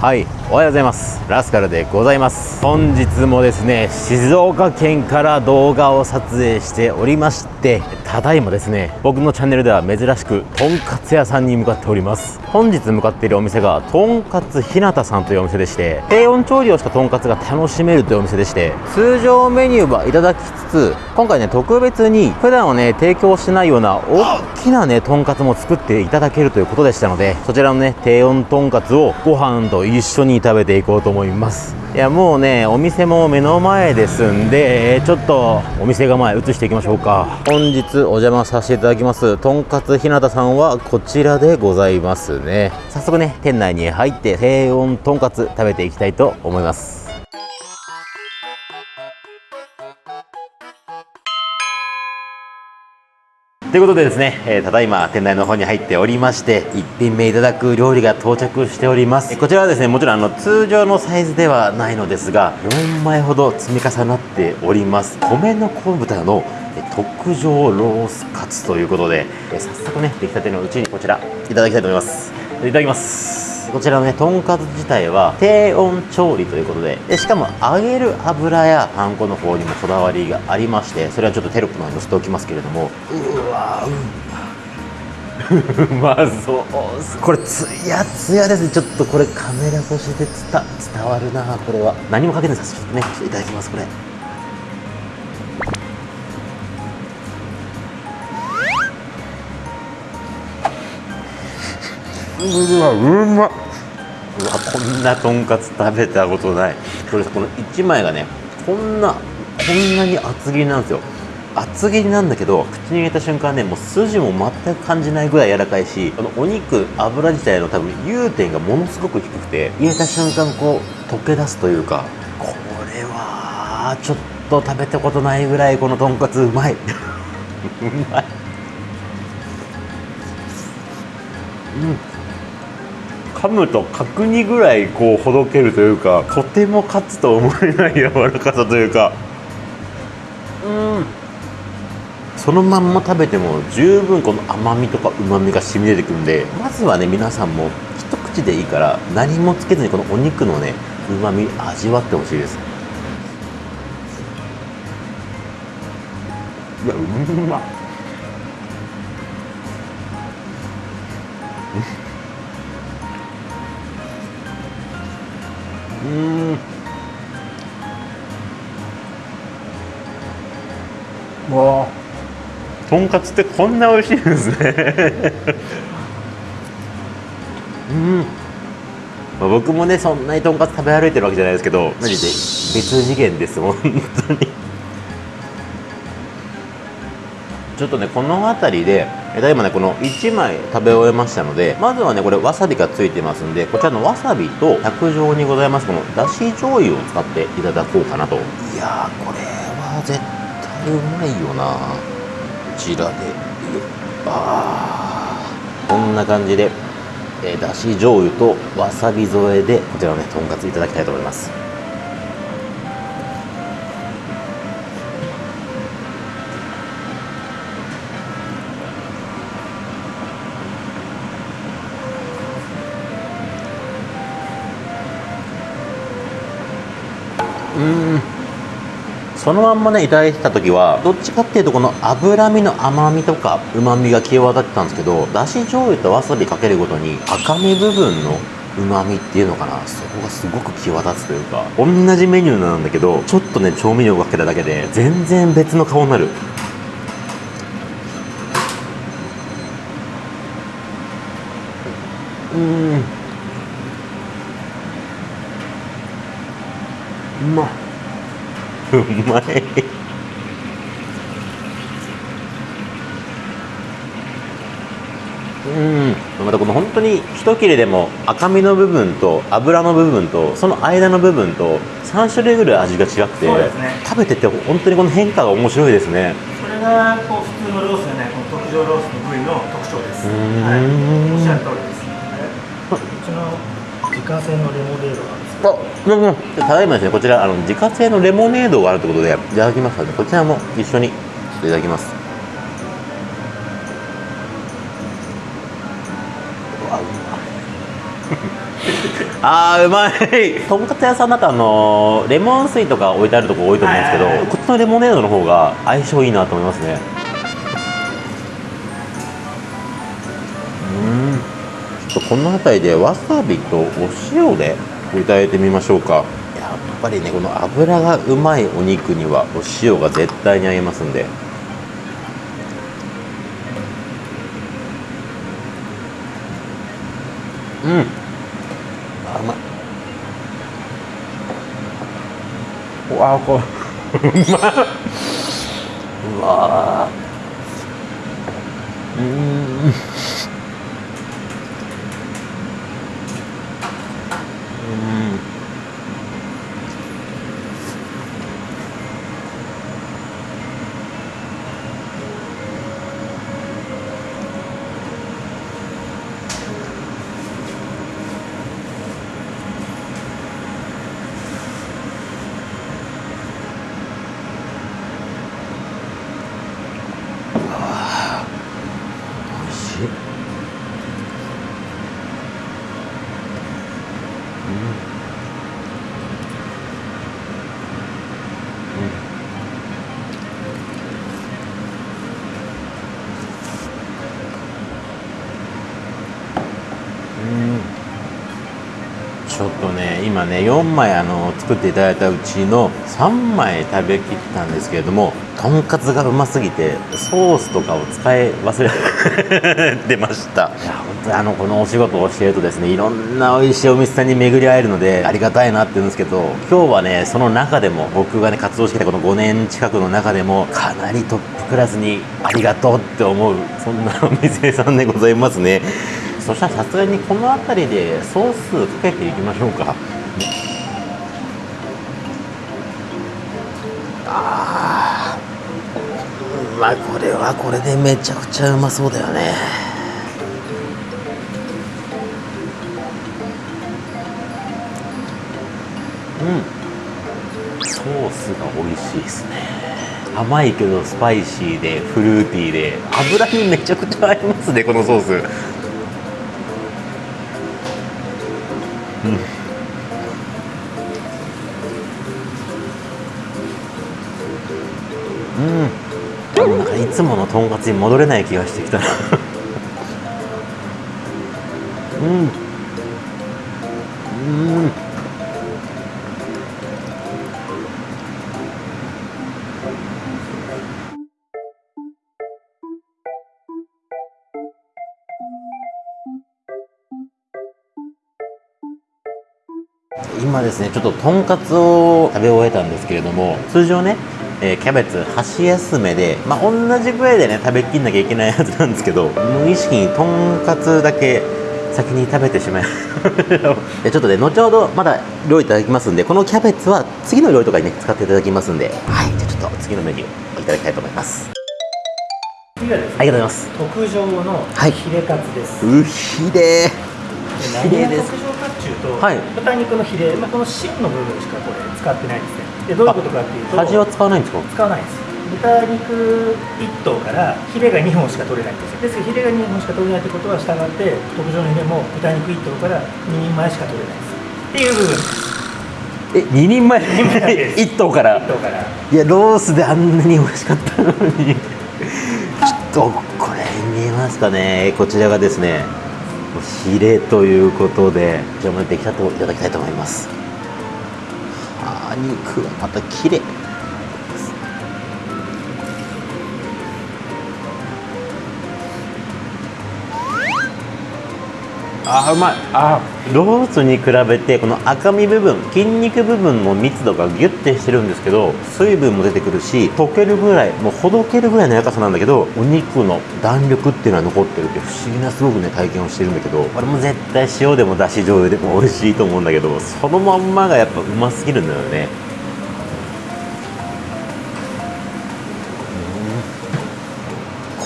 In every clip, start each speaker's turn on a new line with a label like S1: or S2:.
S1: はいおはようございます。ラスカルでございます。本日もですね静岡県から動画を撮影しておりましてただいまですね僕のチャンネルでは珍しくとんかつ屋さんに向かっております。本日向かっているお店がとんかつひなたさんというお店でして低温調理をしたとんかつが楽しめるというお店でして通常メニューはいただきつつ今回ね特別に普段はね提供してないような大きなねとんかつも作っていただけるということでしたのでそちらのね低温とんかつをご飯と一緒に食べていこうと思います。いやもうねお店も目の前ですんでちょっとお店構え移していきましょうか。本日お邪魔させていただきますとんかつひなたさんはこちらでございますね。早速ね店内に入って低温とんかつ食べていきたいと思いますということでですね、えーただいま店内の方に入っておりまして1品目いただく料理が到着しております。こちらはですねもちろんあの通常のサイズではないのですが4枚ほど積み重なっております。米の昆布豚の特上ロースカツということでえー早速ね出来たてのうちにこちらいただきたいと思います。いただきます。こちらのねとんかつ自体は低温調理ということででしかも揚げる油やパン粉の方にもこだわりがありましてそれはちょっとテロップの方に載せておきますけれども。うわう うまそうこれつやつやですね。ちょっとこれカメラ越しで伝伝わるなこれは。何もかけないですちょっとねいただきますこれうわうまっうわこんなとんかつ食べたことない。これさこの1枚がねこんなこんなに厚切りなんですよ。厚切りなんだけど口に入れた瞬間ねもう筋も全く感じないぐらい柔らかいしこのお肉油自体の多分融点がものすごく低くて入れた瞬間こう溶け出すというかこれはちょっと食べたことないぐらいこのとんかつうまい。うまい。うん。噛むと角煮ぐらいこうほどけるというかとてもカツと思えない柔らかさというか。うんそのまんま食べても十分この甘みとかうまみが染み出てくるんでまずはね皆さんも一口でいいから何もつけずにこのお肉のねうまみ味わってほしいです。いやうまっうん。わあ。とんかつってこんな美味しいんですね。うん、まあ、僕もねそんなにとんかつ食べ歩いてるわけじゃないですけどマジで別次元です本当にちょっとねこの辺りでだいまねこの1枚食べ終えましたのでまずはねこれわさびがついてますんでこちらのわさびと卓上にございますこのだし醤油を使っていただこうかなと。いやーこれは絶対うまいよな。こちらで。あー。こんな感じで、えだし醤油とわさび添えでこちらのねとんかついただきたいと思います。うん。そのまんまねいただいてた時はどっちかっていうとこの脂身の甘みとかうまみが際立ってたんですけどだし醤油とわさびかけるごとに赤身部分のうまみっていうのかな。そこがすごく際立つというか同じメニューなんだけどちょっとね調味料かけただけで全然別の顔になる。うんうまい うまい。うん。またこの本当に一切れでも赤身の部分と脂の部分とその間の部分と3種類ぐらい味が違くて、
S2: ね。
S1: 食べてて本当にこの変化が面白いですね。
S2: それがこう普通のロースじゃないこの特上ロースの部位の特徴です。はい、おっしゃる通りです。うちの自家製のレモネードなんです。けど。
S1: あ、うんうん、ただいまですね、こちらあの自家製のレモネードがあるということで、いただきますので、こちらも一緒にちょっといただきます。あーうまい。とんかつ屋さんだとあのレモン水とか置いてあるとこ多いと思うんですけど、こっちのレモネードの方が相性いいなと思いますね。うん。ちょっとこの辺りでわさびとお塩でいただいてみましょうか。やっぱりねこの油がうまいお肉にはお塩が絶対に合いますんで。うん。あうまい。うわこれうまい。うわうん今ね4枚あの作っていただいたうちの3枚食べきったんですけれどもとんかつがうますぎてソースとかを使い忘れて ました。いや本当にあのこのお仕事をしているとですねいろんな美味しいお店さんに巡り会えるのでありがたいなって言うんですけど今日はねその中でも僕がね活動してきたこの5年近くの中でもかなりトップクラスにありがとうって思うそんなお店さんでございますね。そしたらさすがにこの辺りでソースかけていきましょうか。あー。まあこれはこれでめちゃくちゃうまそうだよね。うん。ソースが美味しいですね。甘いけどスパイシーでフルーティーで。油にめちゃくちゃ合いますねこのソースうん。うん。なんかいつものとんかつに戻れない気がしてきたな。うん。今ですねちょっととんかつを食べ終えたんですけれども通常ね、えーキャベツ箸休めでまあ同じぐらいでね食べきんなきゃいけないやつなんですけど無意識にとんかつだけ先に食べてしまい でちょっとね後ほどまだ料理いただきますんでこのキャベツは次の料理とかにね使っていただきますんで。はいじゃあちょっと次のメニューをいただきたいと思います。
S2: 次はですね
S1: ありがとうございます。
S2: 特上の
S1: はい。
S2: ヒレカツです、
S1: うひれ
S2: 何が
S1: ヒレです
S2: と、
S1: はい。
S2: 豚肉のヒレ、まあ、この芯の部分しかこれ使ってないんですね。でどういうことかっていうと
S1: 端は使わないんですか？
S2: 使わないんです。豚肉1頭からヒレが2本しか取れないんですよ。ですけどヒレが2本しか取れないってことは従って特上のヒレも豚肉1頭から2人前しか取れないです。っていう部分です。
S1: え2人前？
S2: 人前です。
S1: 1頭から
S2: ？1頭から。
S1: いやロースであんなに美味しかったのに。ちょっとこれ見えますかね？こちらがですねヒレということでじゃあも出来たてをいただきたいと思います。あ肉はまた綺麗。あうまい。あーロースに比べてこの赤身部分筋肉部分の密度がギュッてしてるんですけど水分も出てくるし溶けるぐらいもうほどけるぐらいの柔らかさなんだけどお肉の弾力っていうのは残ってるって不思議なすごくね体験をしてるんだけどこれも絶対塩でもだし醤油でも美味しいと思うんだけどそのまんまがやっぱうますぎるんだよね。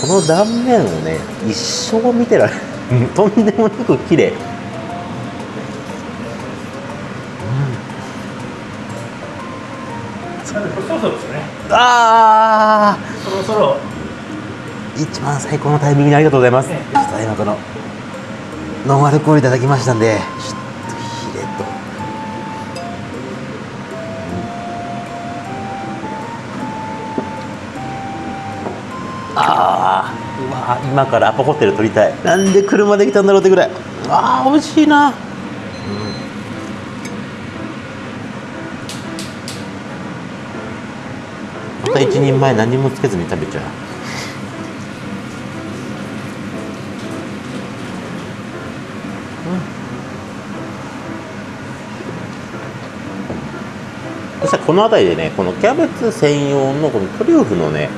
S1: この断面をね一生見てられるとんでもなく綺麗。
S2: そろそろですよね。
S1: あ
S2: そろそろ。
S1: ー一番最高のタイミングにありがとうございます、
S2: え
S1: ちょっと今このノンアルコールいただきましたんでちょっ今からアパホテル撮りたい。なんで車で来たんだろうってぐらい。うわー美味しいな、うん。また一人前何もつけずに食べちゃう。そしたらこの辺りでねこのキャベツ専用のこのトリュフのね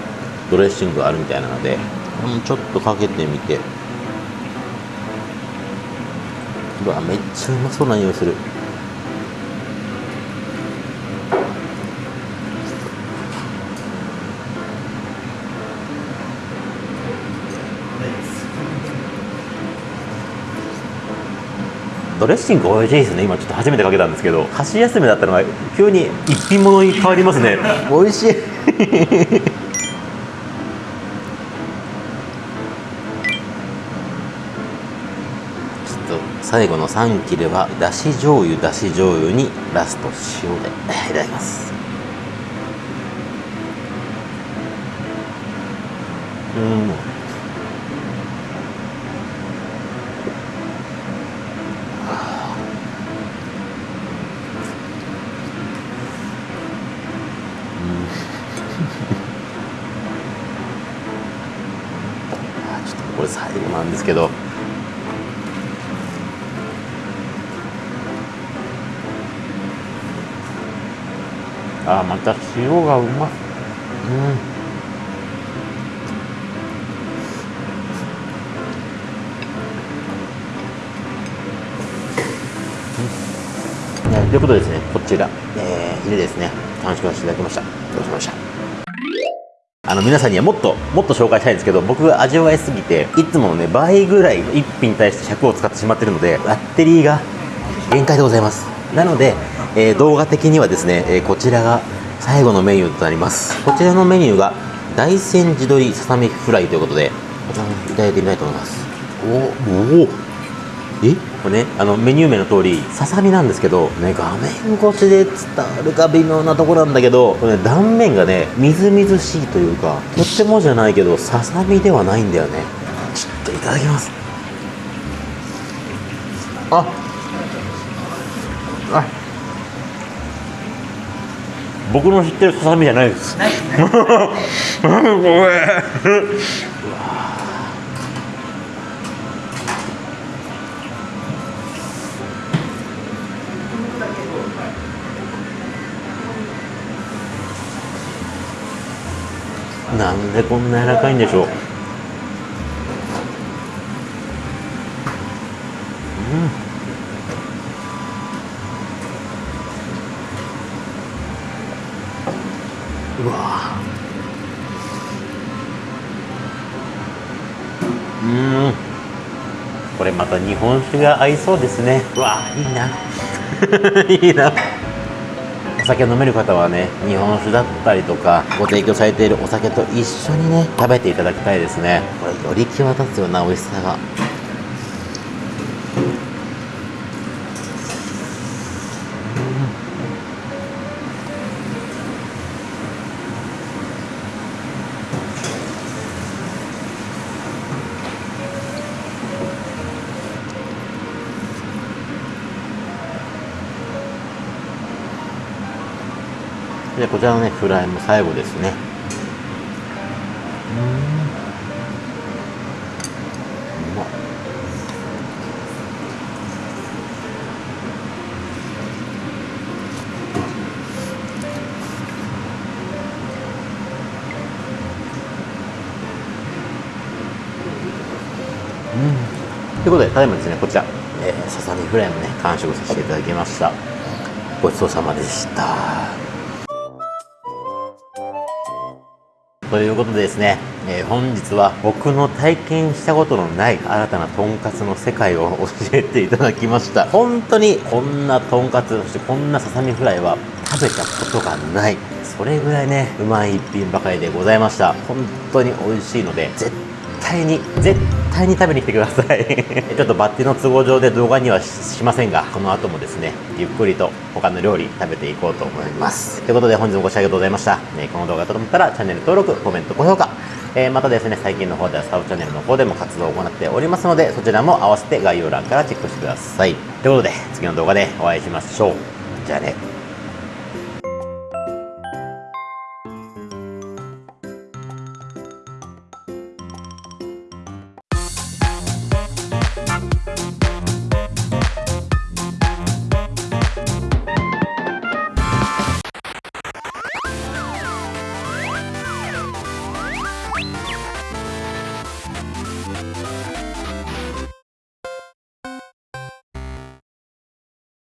S1: ドレッシングがあるみたいなので、うちょっとかけてみて。うわめっちゃうまそうな匂いする。ドレッシング美味しいですね。今ちょっと初めてかけたんですけど。箸休めだったのが急に一品物に変わりますね。美味しいちょっと最後の3切れはだし醤油だし醤油にラスト塩でいただきます。うんあちょっとこれ最後なんですけどあまた塩がうまうん。ということでですねこちら、えー、ヒレですね。完食させていただきました。どうしました？あの皆さんにはもっともっと紹介したいんですけど僕が味わいすぎていつものね倍ぐらい1品に対して尺を使ってしまってるのでバッテリーが限界でございます。なので、えー動画的にはですね、えーこちらが最後のメニューとなります。こちらのメニューが大山地鶏ささみフライということでこちらもいただいてみたいと思います。おおえ？これねあのメニュー名の通りささみなんですけど、ね、画面越しで伝わるか微妙なところなんだけどこれ、ね、断面がねみずみずしいというかとってもじゃないけどささみではないんだよね。ちょっといただきます。ああ僕の知ってるささみじゃないです。ごめん。なんでこんな柔らかいんでしょう。うわ。うん。これまた日本酒が合いそうですね。うわいいな。いいな。お酒飲める方はね日本酒だったりとかご提供されているお酒と一緒にね食べていただきたいですね。これより際立つような美味しさがでこちらのねフライも最後ですねうんうまっということで、ただいまですね、こちら、えささみフライもね、完食させていただきました。ごちそうさまでした。ということでですね、えー本日は僕の体験したことのない新たなとんかつの世界を教えていただきました。本当にこんなとんかつ、そしてこんなささみフライは食べたことがない。それぐらいね、うまい一品ばかりでございました。本当に美味しいので、絶対対に絶対に食べに来てください。ちょっとバッティの都合上で動画にはしませんがこの後もですねゆっくりと他の料理食べていこうと思います。ということで本日もご視聴ありがとうございました、ね、この動画がと思ったらチャンネル登録コメント高評価。えーまたですね最近の方ではサブチャンネルの方でも活動を行っておりますのでそちらも合わせて概要欄からチェックしてください。ということで次の動画でお会いしましょう。じゃあね。